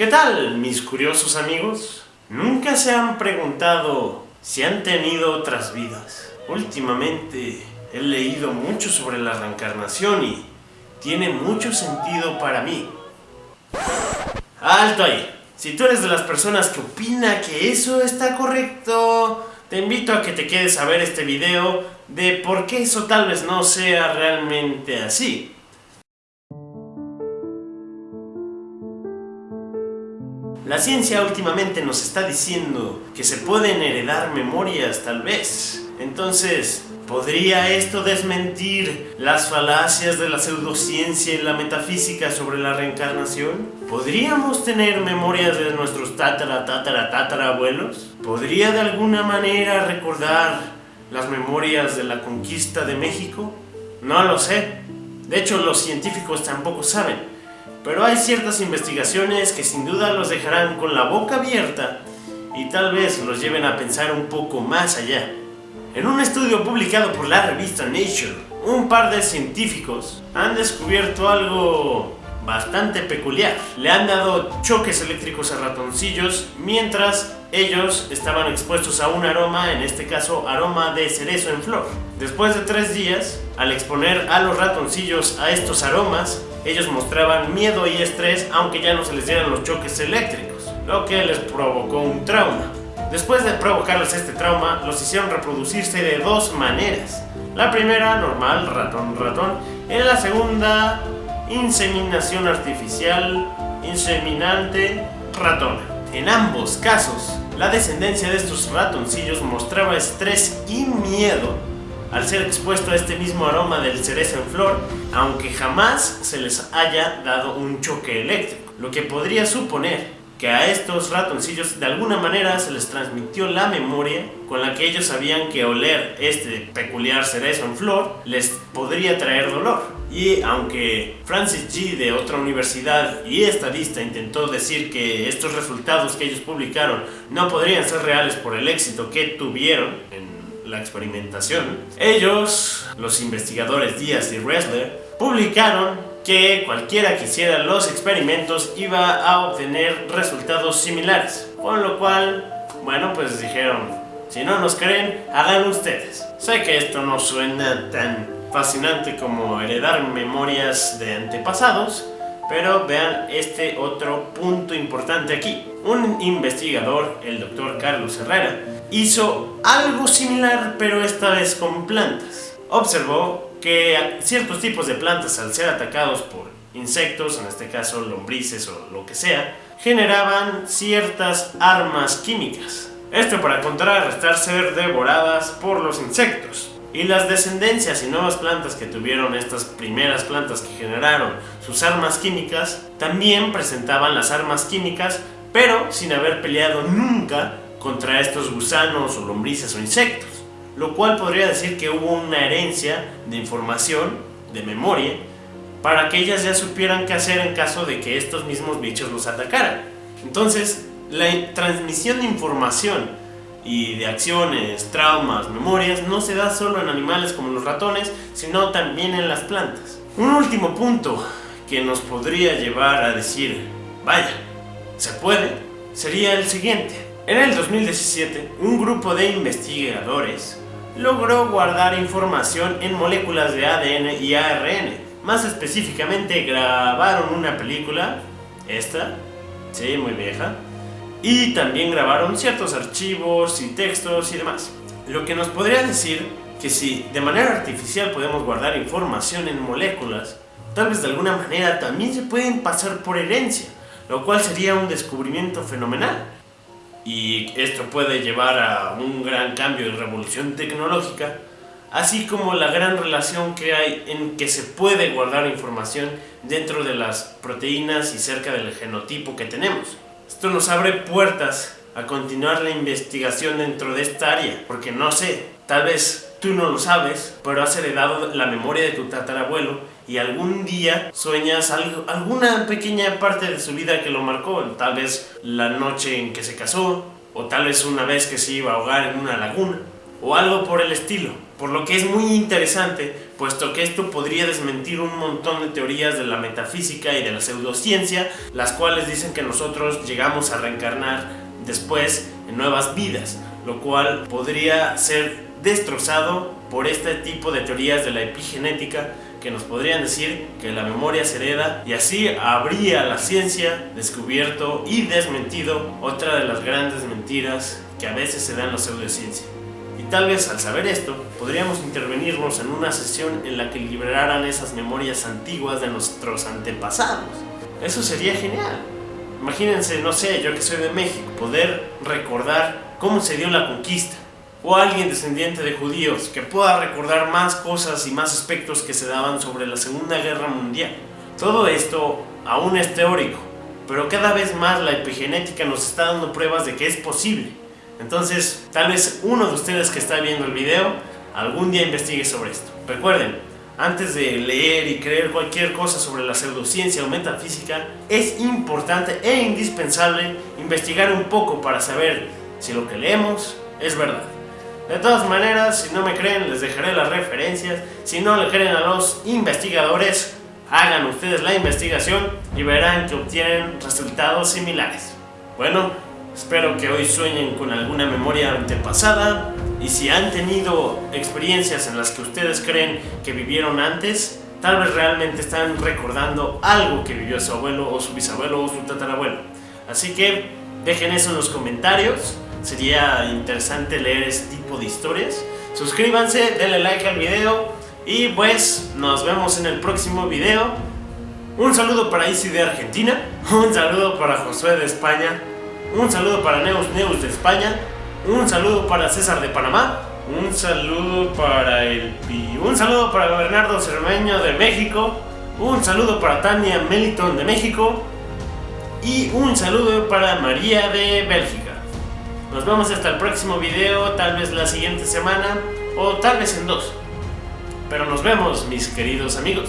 ¿Qué tal, mis curiosos amigos? ¿Nunca se han preguntado si han tenido otras vidas? Últimamente he leído mucho sobre la reencarnación y tiene mucho sentido para mí. ¡Alto ahí! Si tú eres de las personas que opina que eso está correcto, te invito a que te quedes a ver este video de por qué eso tal vez no sea realmente así. La ciencia últimamente nos está diciendo que se pueden heredar memorias tal vez. Entonces, ¿podría esto desmentir las falacias de la pseudociencia y la metafísica sobre la reencarnación? ¿Podríamos tener memorias de nuestros tatara, tatara, tatara abuelos? ¿Podría de alguna manera recordar las memorias de la conquista de México? No lo sé. De hecho, los científicos tampoco saben. Pero hay ciertas investigaciones que sin duda los dejarán con la boca abierta y tal vez los lleven a pensar un poco más allá. En un estudio publicado por la revista Nature, un par de científicos han descubierto algo bastante peculiar. Le han dado choques eléctricos a ratoncillos mientras ellos estaban expuestos a un aroma, en este caso aroma de cerezo en flor. Después de tres días, al exponer a los ratoncillos a estos aromas, ellos mostraban miedo y estrés aunque ya no se les dieran los choques eléctricos, lo que les provocó un trauma. Después de provocarles este trauma, los hicieron reproducirse de dos maneras. La primera, normal, ratón, ratón. En la segunda, inseminación artificial, inseminante, ratona. En ambos casos, la descendencia de estos ratoncillos mostraba estrés y miedo al ser expuesto a este mismo aroma del cerezo en flor, aunque jamás se les haya dado un choque eléctrico, lo que podría suponer que a estos ratoncillos de alguna manera se les transmitió la memoria con la que ellos sabían que oler este peculiar cerezo en flor les podría traer dolor. Y aunque Francis G de otra universidad y estadista intentó decir que estos resultados que ellos publicaron no podrían ser reales por el éxito que tuvieron en la experimentación, ellos, los investigadores Díaz y Ressler, publicaron que cualquiera que hiciera los experimentos iba a obtener resultados similares. Con lo cual, bueno, pues dijeron, si no nos creen, hagan ustedes. Sé que esto no suena tan fascinante como heredar memorias de antepasados, pero vean este otro punto importante aquí. Un investigador, el doctor Carlos Herrera, hizo algo similar pero esta vez con plantas. Observó que ciertos tipos de plantas al ser atacados por insectos, en este caso lombrices o lo que sea, generaban ciertas armas químicas. Esto para contrarrestar ser devoradas por los insectos. Y las descendencias y nuevas plantas que tuvieron estas primeras plantas que generaron sus armas químicas, también presentaban las armas químicas, pero sin haber peleado nunca contra estos gusanos o lombrices o insectos. Lo cual podría decir que hubo una herencia de información, de memoria, para que ellas ya supieran qué hacer en caso de que estos mismos bichos los atacaran. Entonces, la transmisión de información y de acciones, traumas, memorias, no se da solo en animales como los ratones, sino también en las plantas. Un último punto que nos podría llevar a decir, vaya, se puede, sería el siguiente. En el 2017, un grupo de investigadores logró guardar información en moléculas de ADN y ARN. Más específicamente, grabaron una película, esta, sí, muy vieja, y también grabaron ciertos archivos y textos y demás. Lo que nos podría decir que si de manera artificial podemos guardar información en moléculas, tal vez de alguna manera también se pueden pasar por herencia, lo cual sería un descubrimiento fenomenal. Y esto puede llevar a un gran cambio y revolución tecnológica, así como la gran relación que hay en que se puede guardar información dentro de las proteínas y cerca del genotipo que tenemos. Esto nos abre puertas a continuar la investigación dentro de esta área, porque no sé, tal vez tú no lo sabes, pero has heredado la memoria de tu tatarabuelo y algún día sueñas algo, alguna pequeña parte de su vida que lo marcó, tal vez la noche en que se casó, o tal vez una vez que se iba a ahogar en una laguna. O algo por el estilo. Por lo que es muy interesante, puesto que esto podría desmentir un montón de teorías de la metafísica y de la pseudociencia, las cuales dicen que nosotros llegamos a reencarnar después en nuevas vidas, lo cual podría ser destrozado por este tipo de teorías de la epigenética que nos podrían decir que la memoria se hereda y así habría la ciencia descubierto y desmentido otra de las grandes mentiras que a veces se dan en la pseudociencia. Tal vez al saber esto, podríamos intervenirnos en una sesión en la que liberaran esas memorias antiguas de nuestros antepasados. Eso sería genial. Imagínense, no sé, yo que soy de México, poder recordar cómo se dio la conquista, o alguien descendiente de judíos que pueda recordar más cosas y más aspectos que se daban sobre la Segunda Guerra Mundial. Todo esto aún es teórico, pero cada vez más la epigenética nos está dando pruebas de que es posible. Entonces, tal vez uno de ustedes que está viendo el video algún día investigue sobre esto. Recuerden, antes de leer y creer cualquier cosa sobre la pseudociencia o metafísica, es importante e indispensable investigar un poco para saber si lo que leemos es verdad. De todas maneras, si no me creen, les dejaré las referencias. Si no le creen a los investigadores, hagan ustedes la investigación y verán que obtienen resultados similares. Bueno, espero que hoy sueñen con alguna memoria antepasada y si han tenido experiencias en las que ustedes creen que vivieron antes, tal vez realmente están recordando algo que vivió su abuelo o su bisabuelo o su tatarabuelo. Así que dejen eso en los comentarios sería interesante leer este tipo de historias. Suscríbanse, denle like al video y pues nos vemos en el próximo video. Un saludo para Isi de Argentina, un saludo para Josué de España, un saludo para Neus Neus de España, un saludo para César de Panamá, un saludo para el un saludo para Bernardo Cermeño de México, un saludo para Tania Meliton de México y un saludo para María de Bélgica. Nos vemos hasta el próximo video, tal vez la siguiente semana o tal vez en dos. Pero nos vemos, mis queridos amigos.